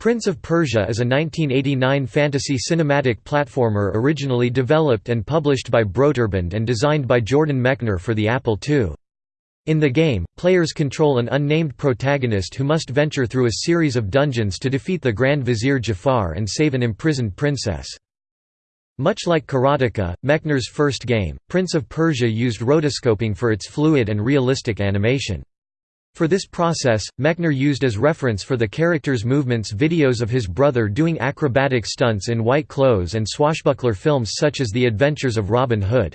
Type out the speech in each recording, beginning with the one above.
Prince of Persia is a 1989 fantasy cinematic platformer originally developed and published by Broderbund and designed by Jordan Mechner for the Apple II. In the game, players control an unnamed protagonist who must venture through a series of dungeons to defeat the Grand Vizier Jafar and save an imprisoned princess. Much like Karateka, Mechner's first game, Prince of Persia used rotoscoping for its fluid and realistic animation. For this process, Mechner used as reference for the character's movements videos of his brother doing acrobatic stunts in white clothes and swashbuckler films such as The Adventures of Robin Hood.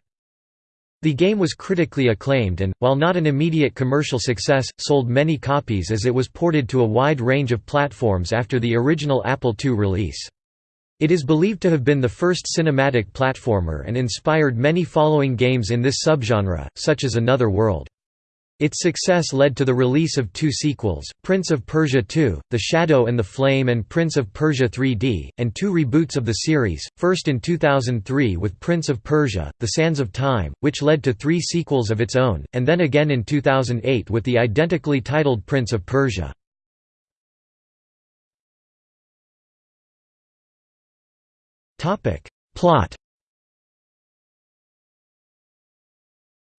The game was critically acclaimed and, while not an immediate commercial success, sold many copies as it was ported to a wide range of platforms after the original Apple II release. It is believed to have been the first cinematic platformer and inspired many following games in this subgenre, such as Another World. Its success led to the release of two sequels, Prince of Persia 2, The Shadow and the Flame and Prince of Persia 3D, and two reboots of the series, first in 2003 with Prince of Persia, The Sands of Time, which led to three sequels of its own, and then again in 2008 with the identically titled Prince of Persia. Plot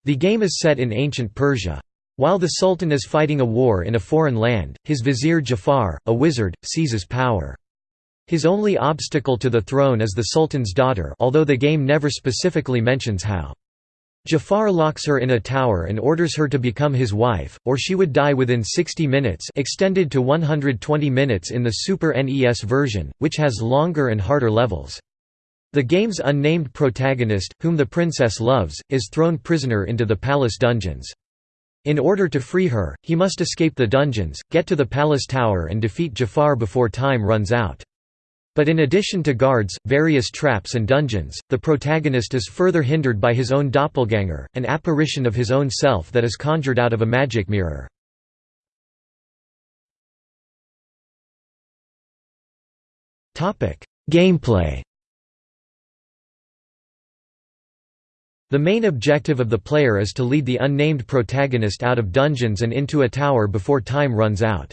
The game is set in ancient Persia. While the Sultan is fighting a war in a foreign land, his vizier Jafar, a wizard, seizes power. His only obstacle to the throne is the Sultan's daughter although the game never specifically mentions how. Jafar locks her in a tower and orders her to become his wife, or she would die within 60 minutes extended to 120 minutes in the Super NES version, which has longer and harder levels. The game's unnamed protagonist, whom the princess loves, is thrown prisoner into the palace dungeons. In order to free her, he must escape the dungeons, get to the palace tower and defeat Jafar before time runs out. But in addition to guards, various traps and dungeons, the protagonist is further hindered by his own doppelganger, an apparition of his own self that is conjured out of a magic mirror. Gameplay The main objective of the player is to lead the unnamed protagonist out of dungeons and into a tower before time runs out.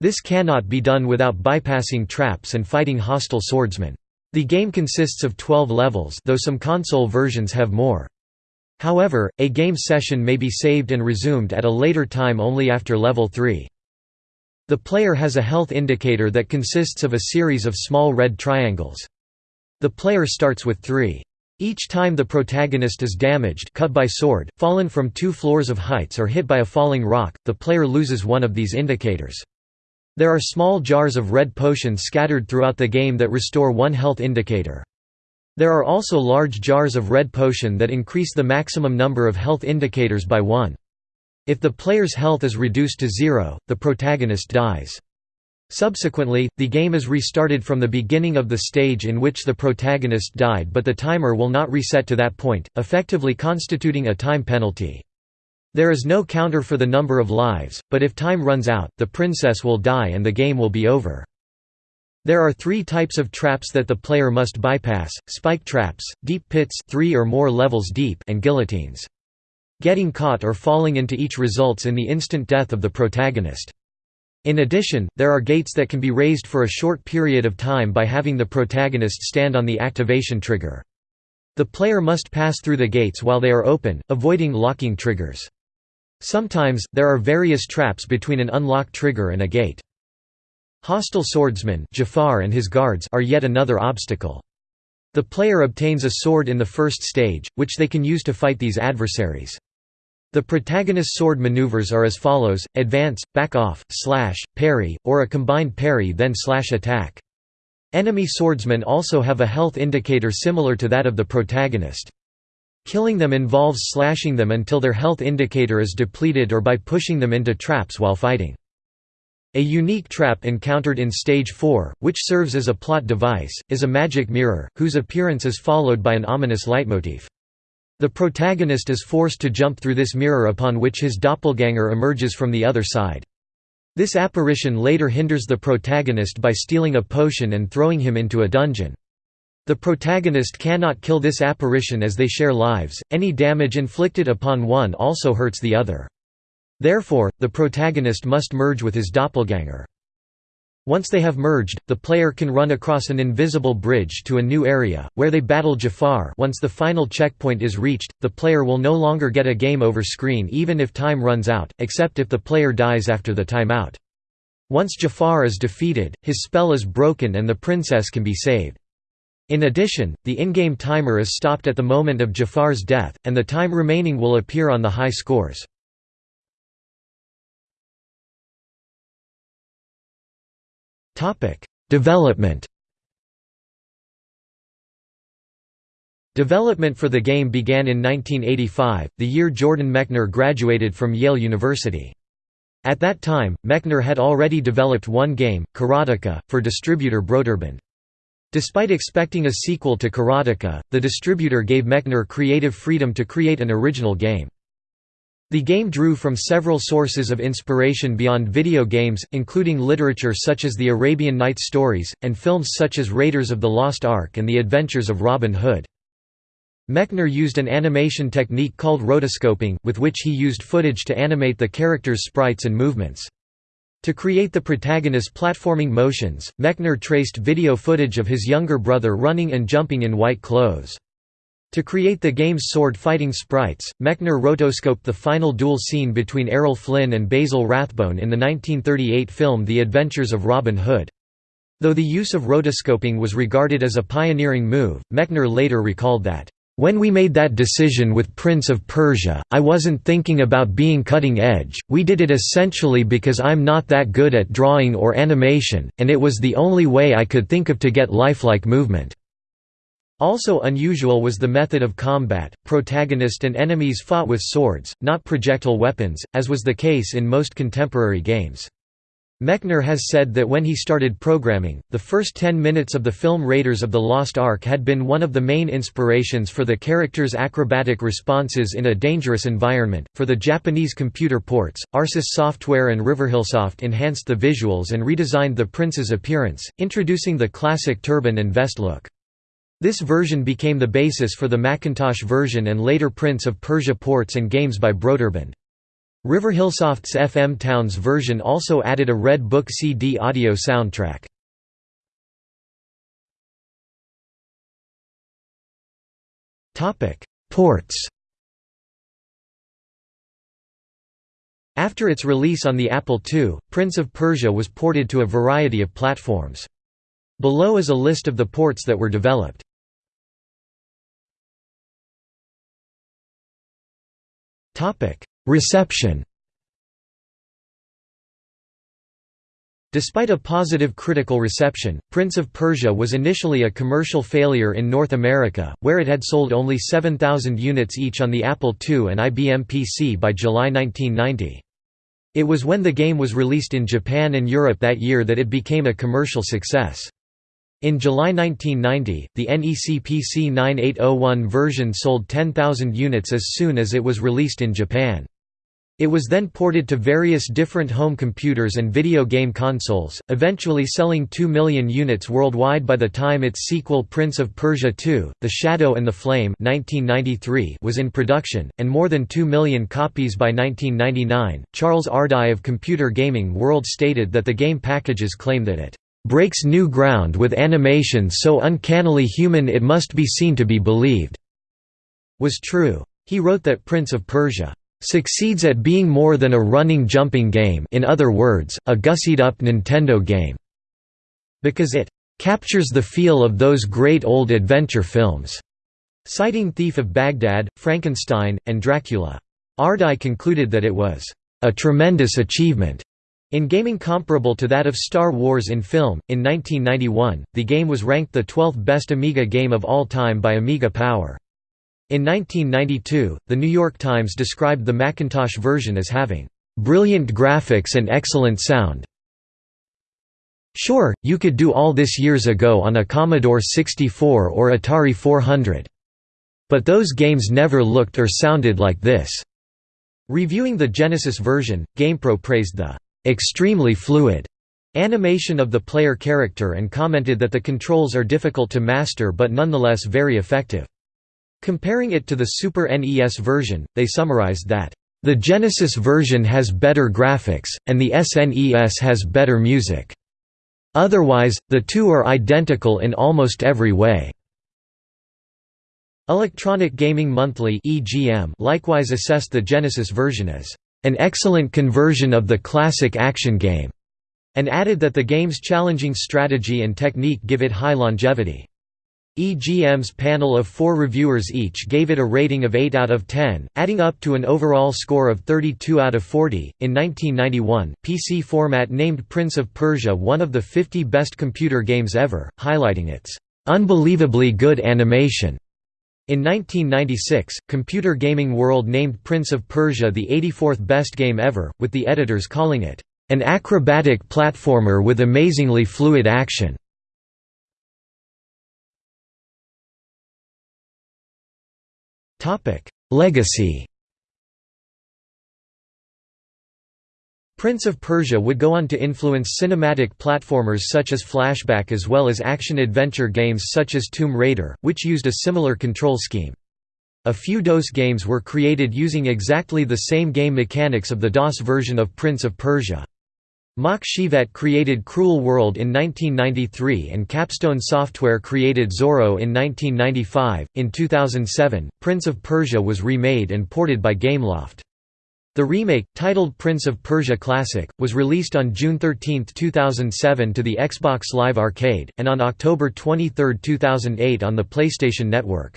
This cannot be done without bypassing traps and fighting hostile swordsmen. The game consists of 12 levels though some console versions have more. However, a game session may be saved and resumed at a later time only after level 3. The player has a health indicator that consists of a series of small red triangles. The player starts with 3. Each time the protagonist is damaged cut by sword, fallen from two floors of heights or hit by a falling rock, the player loses one of these indicators. There are small jars of red potion scattered throughout the game that restore one health indicator. There are also large jars of red potion that increase the maximum number of health indicators by one. If the player's health is reduced to zero, the protagonist dies. Subsequently, the game is restarted from the beginning of the stage in which the protagonist died but the timer will not reset to that point, effectively constituting a time penalty. There is no counter for the number of lives, but if time runs out, the princess will die and the game will be over. There are three types of traps that the player must bypass, spike traps, deep pits three or more levels deep and guillotines. Getting caught or falling into each results in the instant death of the protagonist. In addition, there are gates that can be raised for a short period of time by having the protagonist stand on the activation trigger. The player must pass through the gates while they are open, avoiding locking triggers. Sometimes, there are various traps between an unlocked trigger and a gate. Hostile swordsmen Jafar and his guards are yet another obstacle. The player obtains a sword in the first stage, which they can use to fight these adversaries. The protagonist's sword maneuvers are as follows, advance, back off, slash, parry, or a combined parry then slash attack. Enemy swordsmen also have a health indicator similar to that of the protagonist. Killing them involves slashing them until their health indicator is depleted or by pushing them into traps while fighting. A unique trap encountered in Stage 4, which serves as a plot device, is a magic mirror, whose appearance is followed by an ominous leitmotif. The protagonist is forced to jump through this mirror upon which his doppelganger emerges from the other side. This apparition later hinders the protagonist by stealing a potion and throwing him into a dungeon. The protagonist cannot kill this apparition as they share lives, any damage inflicted upon one also hurts the other. Therefore, the protagonist must merge with his doppelganger. Once they have merged, the player can run across an invisible bridge to a new area, where they battle Jafar once the final checkpoint is reached, the player will no longer get a game over screen even if time runs out, except if the player dies after the timeout. Once Jafar is defeated, his spell is broken and the princess can be saved. In addition, the in-game timer is stopped at the moment of Jafar's death, and the time remaining will appear on the high scores. Development Development for the game began in 1985, the year Jordan Mechner graduated from Yale University. At that time, Mechner had already developed one game, Karateka, for distributor Broderbund. Despite expecting a sequel to Karateka, the distributor gave Mechner creative freedom to create an original game. The game drew from several sources of inspiration beyond video games, including literature such as the Arabian Nights stories, and films such as Raiders of the Lost Ark and The Adventures of Robin Hood. Mechner used an animation technique called rotoscoping, with which he used footage to animate the characters' sprites and movements. To create the protagonist's platforming motions, Mechner traced video footage of his younger brother running and jumping in white clothes. To create the game's sword-fighting sprites, Mechner rotoscoped the final duel scene between Errol Flynn and Basil Rathbone in the 1938 film The Adventures of Robin Hood. Though the use of rotoscoping was regarded as a pioneering move, Mechner later recalled that, "...when we made that decision with Prince of Persia, I wasn't thinking about being cutting edge, we did it essentially because I'm not that good at drawing or animation, and it was the only way I could think of to get lifelike movement." Also unusual was the method of combat, protagonist and enemies fought with swords, not projectile weapons, as was the case in most contemporary games. Mechner has said that when he started programming, the first 10 minutes of the film Raiders of the Lost Ark had been one of the main inspirations for the characters' acrobatic responses in a dangerous environment. For the Japanese computer ports, Arsis Software and Riverhillsoft enhanced the visuals and redesigned the prince's appearance, introducing the classic turban and vest look. This version became the basis for the Macintosh version and later Prince of Persia ports and games by Broderbund. Riverhillsoft's FM Towns version also added a Red Book CD audio soundtrack. Ports After its release on the Apple II, Prince of Persia was ported to a variety of platforms. Below is a list of the ports that were developed. Reception Despite a positive critical reception, Prince of Persia was initially a commercial failure in North America, where it had sold only 7,000 units each on the Apple II and IBM PC by July 1990. It was when the game was released in Japan and Europe that year that it became a commercial success. In July 1990, the NEC PC 9801 version sold 10,000 units as soon as it was released in Japan. It was then ported to various different home computers and video game consoles, eventually selling 2 million units worldwide by the time its sequel Prince of Persia II, The Shadow and the Flame 1993 was in production, and more than 2 million copies by 1999. Charles Ardai of Computer Gaming World stated that the game packages claim that it breaks new ground with animation so uncannily human it must be seen to be believed", was true. He wrote that Prince of Persia succeeds at being more than a running jumping game in other words, a gussied-up Nintendo game", because it "...captures the feel of those great old adventure films", citing Thief of Baghdad, Frankenstein, and Dracula. Ardai concluded that it was "...a tremendous achievement." In gaming comparable to that of Star Wars in film, in 1991, the game was ranked the 12th best Amiga game of all time by Amiga Power. In 1992, The New York Times described the Macintosh version as having, "...brilliant graphics and excellent sound." Sure, you could do all this years ago on a Commodore 64 or Atari 400. But those games never looked or sounded like this." Reviewing the Genesis version, GamePro praised the extremely fluid animation of the player character and commented that the controls are difficult to master but nonetheless very effective. Comparing it to the Super NES version, they summarized that, "...the Genesis version has better graphics, and the SNES has better music." Otherwise, the two are identical in almost every way. Electronic Gaming Monthly likewise assessed the Genesis version as an excellent conversion of the classic action game, and added that the game's challenging strategy and technique give it high longevity. EGM's panel of four reviewers each gave it a rating of 8 out of 10, adding up to an overall score of 32 out of 40. In 1991, PC Format named Prince of Persia one of the 50 best computer games ever, highlighting its unbelievably good animation. In 1996, Computer Gaming World named Prince of Persia the 84th best game ever, with the editors calling it an acrobatic platformer with amazingly fluid action. Legacy Prince of Persia would go on to influence cinematic platformers such as Flashback as well as action-adventure games such as Tomb Raider, which used a similar control scheme. A few DOS games were created using exactly the same game mechanics of the DOS version of Prince of Persia. Mach Chivet created Cruel World in 1993 and Capstone Software created Zorro in 1995. In 2007, Prince of Persia was remade and ported by Gameloft. The remake, titled Prince of Persia Classic, was released on June 13, 2007 to the Xbox Live Arcade, and on October 23, 2008 on the PlayStation Network.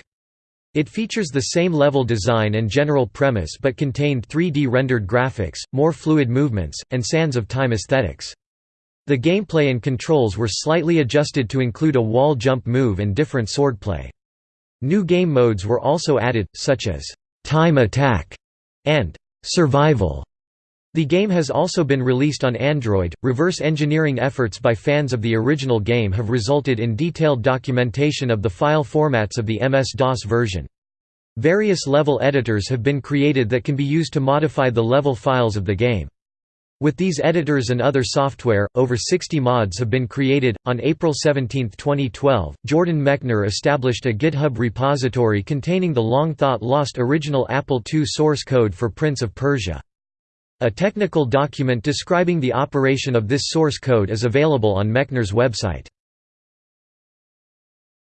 It features the same level design and general premise but contained 3D rendered graphics, more fluid movements, and Sands of Time aesthetics. The gameplay and controls were slightly adjusted to include a wall jump move and different swordplay. New game modes were also added, such as «Time Attack» and «Survival». The game has also been released on Android. Reverse engineering efforts by fans of the original game have resulted in detailed documentation of the file formats of the MS-DOS version. Various level editors have been created that can be used to modify the level files of the game. With these editors and other software, over 60 mods have been created. On April 17, 2012, Jordan Mechner established a GitHub repository containing the long thought lost original Apple II source code for Prince of Persia. A technical document describing the operation of this source code is available on Mechner's website.